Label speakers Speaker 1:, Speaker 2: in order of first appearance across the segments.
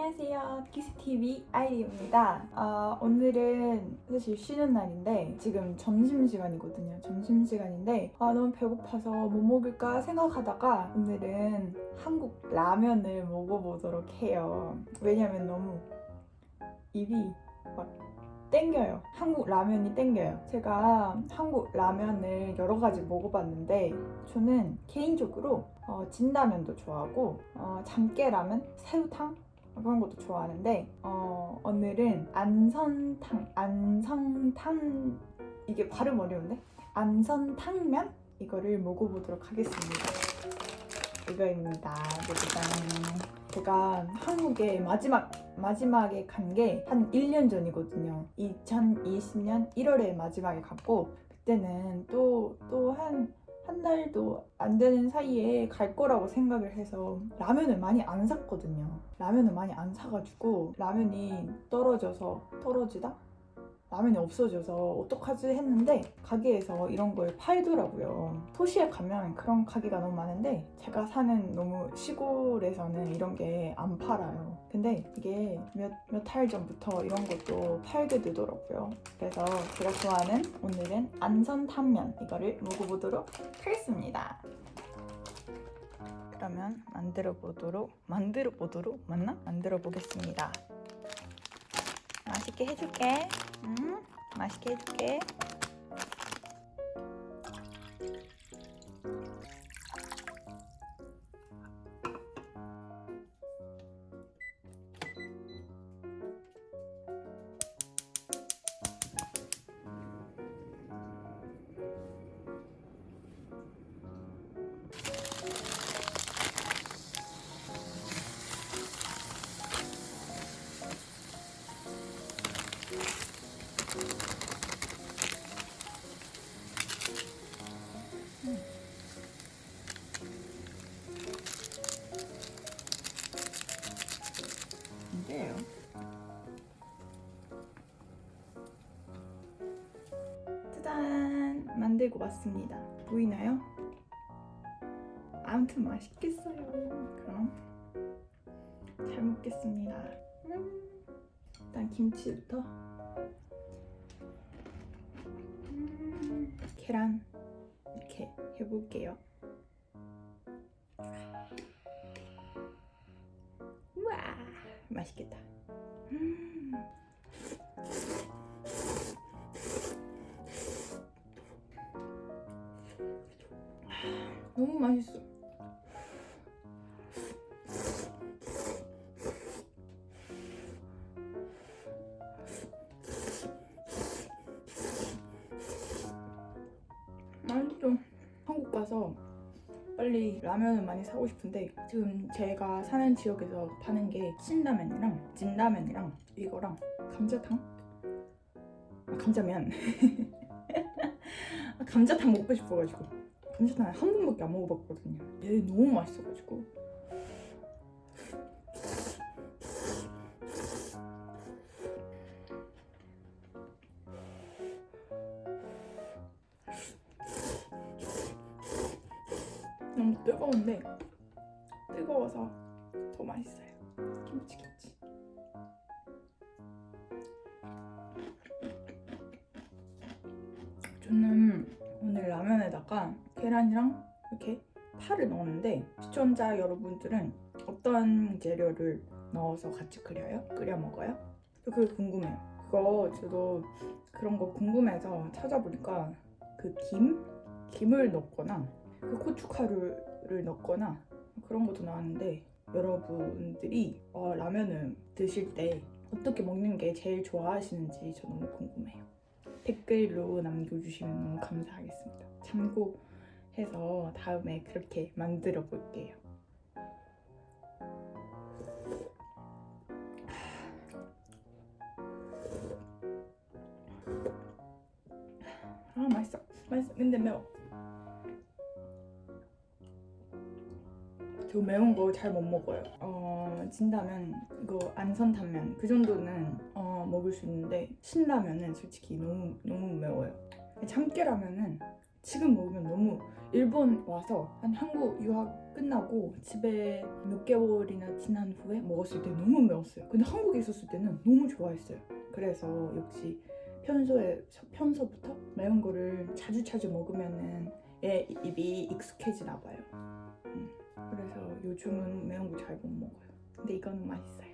Speaker 1: 안녕하세요. 키스TV 아이리입니다. 아, 오늘은 사실 쉬는 날인데 지금 점심시간이거든요. 점심시간인데 아, 너무 배고파서 뭐 먹을까 생각하다가 오늘은 한국 라면을 먹어보도록 해요. 왜냐면 너무 입이 막 땡겨요. 한국 라면이 땡겨요. 제가 한국 라면을 여러 가지 먹어봤는데 저는 개인적으로 어, 진라면도 좋아하고 어, 참깨라면, 새우탕 그런 것도 좋아하는데 어, 오늘은 안선탕, 안성탕 이게 발음 어려운데 안선탕면 이거를 먹어보도록 하겠습니다. 이거입니다. 짜잔. 제가 한국에 마지막 마지막에 간 게 한 1년 전이거든요. 2020년 1월에 마지막에 갔고 그때는 또 또 한 한 달도 안 되는 사이에 갈 거라고 생각을 해서 라면을 많이 안 샀거든요. 라면을 많이 안 사가지고 라면이 떨어져서 떨어지다? 라면이 없어져서 어떡하지 했는데 가게에서 이런 걸 팔더라고요. 도시에 가면 그런 가게가 너무 많은데 제가 사는 너무 시골에서는 이런 게 안 팔아요. 근데 이게 몇몇달 전부터 이런 것도 팔게 되더라고요. 그래서 제가 좋아하는 오늘은 안선탕면 이거를 먹어보도록 하겠습니다. 그러면 만들어 보도록 만들어 보도록 맞나? 만들어 보겠습니다. 맛있게 해줄게. 음, 맛있게 해줄게. 들고 왔습니다. 보이나요? 아무튼 맛있겠어요. 그럼 잘 먹겠습니다. 음, 일단 김치부터. 음, 계란 이렇게 해볼게요. 맛있겠다. 맛있어. 맛있어. 한국 가서 빨리 라면을 많이 사고 싶은데 지금 제가 사는 지역에서 파는 게 신라면이랑 진라면이랑 이거랑 감자탕? 아, 감자면 아, 감자탕 먹고 싶어가지고 감자탕 한 번밖에 안 먹어봤거든요 얘 너무 맛있어가지고 너무 뜨거운데 뜨거워서 더 맛있어요. 김치 김치. 저는 오늘 라면에다가 계란이랑 이렇게 파를 넣었는데 시청자 여러분들은 어떤 재료를 넣어서 같이 끓여요? 끓여 먹어요? 저 그게 궁금해요. 그거 저도 그런 거 궁금해서 찾아보니까 그 김? 김을 넣거나 그 고춧가루를 넣거나 그런 것도 나왔는데 여러분들이 어, 라면을 드실 때 어떻게 먹는 게 제일 좋아하시는지 저 너무 궁금해요. 댓글로 남겨주시면 감사하겠습니다. 참고 해서 다음에 그렇게 만들어 볼게요. 아 맛있어. 맛있어. 근데 매워. 저 매운 거 잘 못 먹어요. 어, 진라면, 이거 안선탕면 그 정도는 어, 먹을 수 있는데 신라면은 솔직히 너무 너무 매워요. 참깨라면은 지금 먹으면 너무 일본 와서 한 한국 유학 끝나고 집에 몇 개월이나 지난 후에 먹었을 때 너무 매웠어요. 근데 한국에 있었을 때는 너무 좋아했어요. 그래서 역시 평소에 평소부터 매운 거를 자주 자주 먹으면은 얘 입이 익숙해지나 봐요. 음, 그래서 요즘은 매운 거 잘 못 먹어요. 근데 이거는 맛있어요.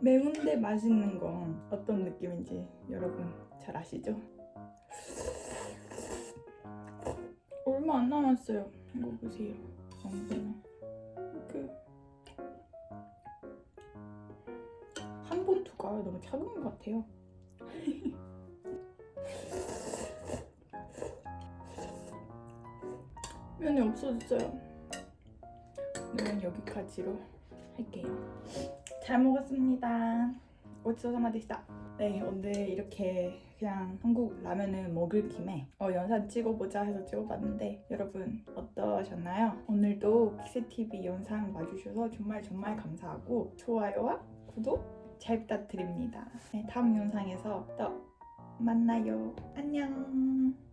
Speaker 1: 매운데 맛있는 건 어떤 느낌인지 여러분 잘 아시죠? 얼마 안 남았어요. 이거 보세요. 아무거나 이렇게 한 본투가 너무 작은 것 같아요. 면이 없어졌어요. 오늘은 여기까지로 할게요. 잘 먹었습니다. 고치소사마 되시다. 네, 오늘 이렇게 그냥 한국 라면을 먹을 김에 어, 영상 찍어보자 해서 찍어봤는데 여러분 어떠셨나요? 오늘도 키세TV 영상 봐주셔서 정말 정말 감사하고 좋아요와 구독 잘 부탁드립니다. 네, 다음 영상에서 또 만나요. 안녕.